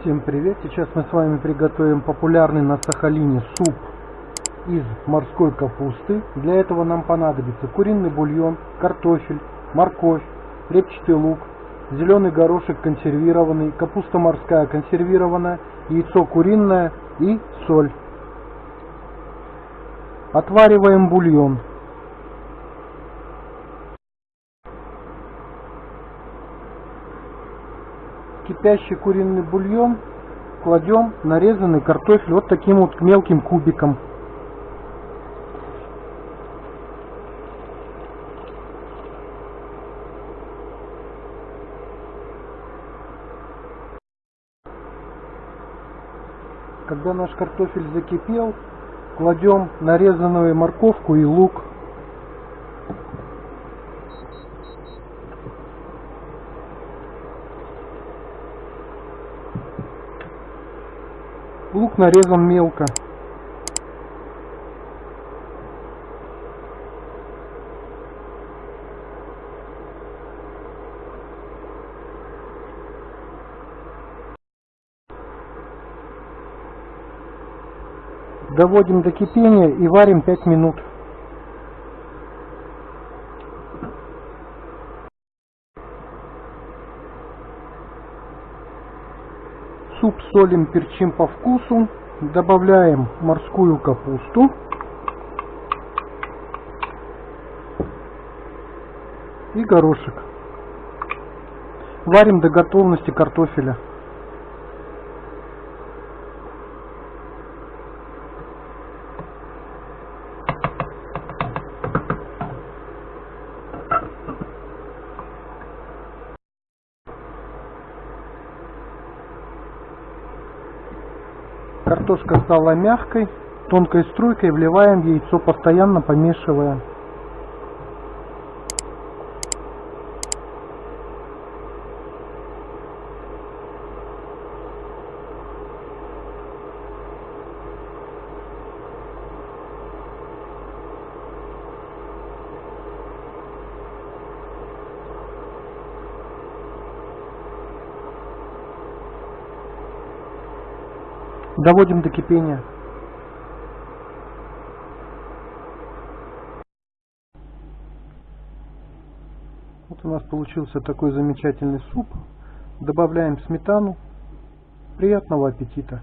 Всем привет! Сейчас мы с вами приготовим популярный на Сахалине суп из морской капусты. Для этого нам понадобится куриный бульон, картофель, морковь, репчатый лук, зеленый горошек консервированный, капуста морская консервированная, яйцо куриное и соль. Отвариваем бульон. Кипящий куриный бульон кладем нарезанный картофель вот таким вот мелким кубиком. Когда наш картофель закипел, кладем нарезанную морковку и лук. Лук нарезан мелко. Доводим до кипения и варим 5 минут. Суп солим, перчим по вкусу. Добавляем морскую капусту. И горошек. Варим до готовности картофеля. Картошка стала мягкой, тонкой струйкой вливаем яйцо, постоянно помешивая. Доводим до кипения. Вот у нас получился такой замечательный суп. Добавляем сметану. Приятного аппетита!